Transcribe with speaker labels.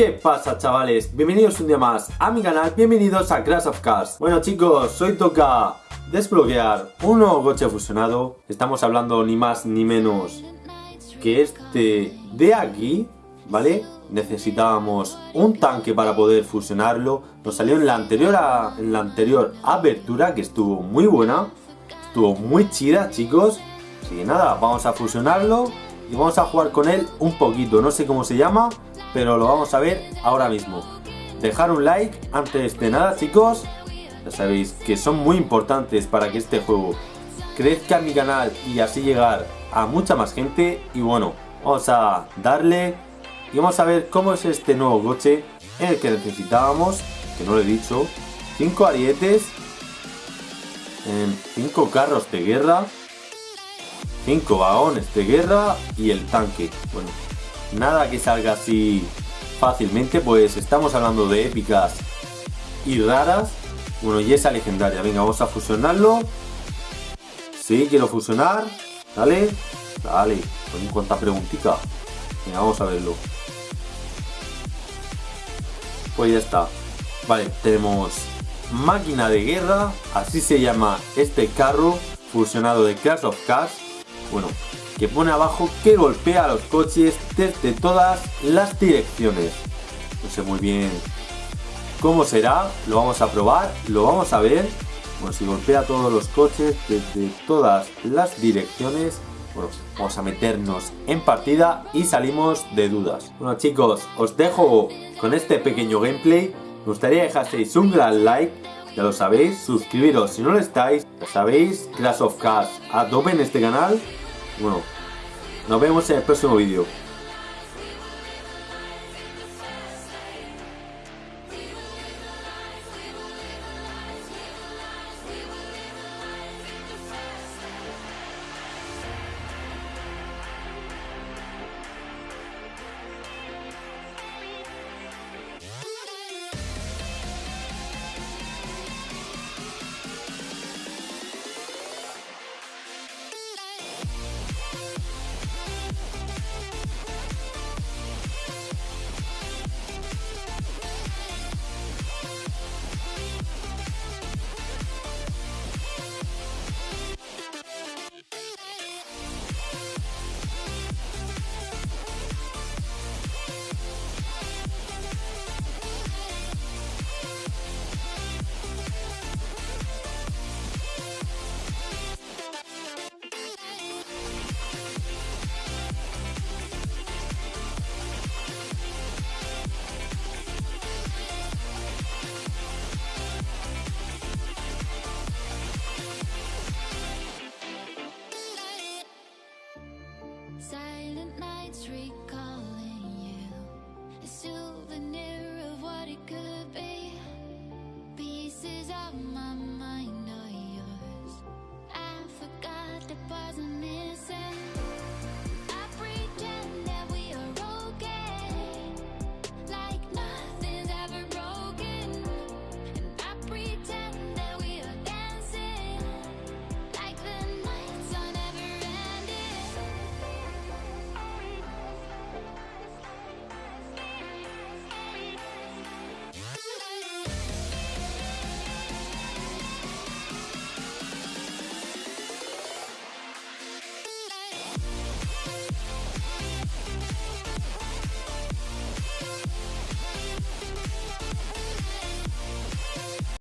Speaker 1: ¿Qué pasa chavales? Bienvenidos un día más a mi canal, bienvenidos a Crash of Cars Bueno chicos, hoy toca desbloquear un nuevo coche fusionado. Estamos hablando ni más ni menos que este de aquí, ¿vale? Necesitábamos un tanque para poder fusionarlo. Nos salió en la anterior, en la anterior apertura que estuvo muy buena. Estuvo muy chida chicos. Así que nada, vamos a fusionarlo y vamos a jugar con él un poquito. No sé cómo se llama pero lo vamos a ver ahora mismo. Dejar un like antes de nada chicos, ya sabéis que son muy importantes para que este juego crezca en mi canal y así llegar a mucha más gente y bueno, vamos a darle y vamos a ver cómo es este nuevo coche en el que necesitábamos, que no lo he dicho, 5 arietes, 5 carros de guerra, 5 vagones de guerra y el tanque. Bueno, nada que salga así fácilmente, pues estamos hablando de épicas y raras. Bueno, y esa legendaria. Venga, vamos a fusionarlo. Sí, quiero fusionar. Dale. Dale. En cuánta preguntita. Venga, vamos a verlo. Pues ya está. Vale, tenemos máquina de guerra. Así se llama este carro fusionado de Crash of Cars. Bueno, que pone abajo que golpea los coches desde todas las direcciones. No sé muy bien cómo será, lo vamos a probar, lo vamos a ver. Bueno, si golpea todos los coches desde todas las direcciones, bueno, vamos a meternos en partida y salimos de dudas. Bueno chicos, os dejo con este pequeño gameplay. Me gustaría dejaseis un gran like, ya lo sabéis, suscribiros si no lo estáis, ya sabéis, Clash of Cars a tope en este canal bueno, nos vemos en el próximo vídeo.
Speaker 2: Silent nights recalling you. A souvenir of what it could be. Pieces of my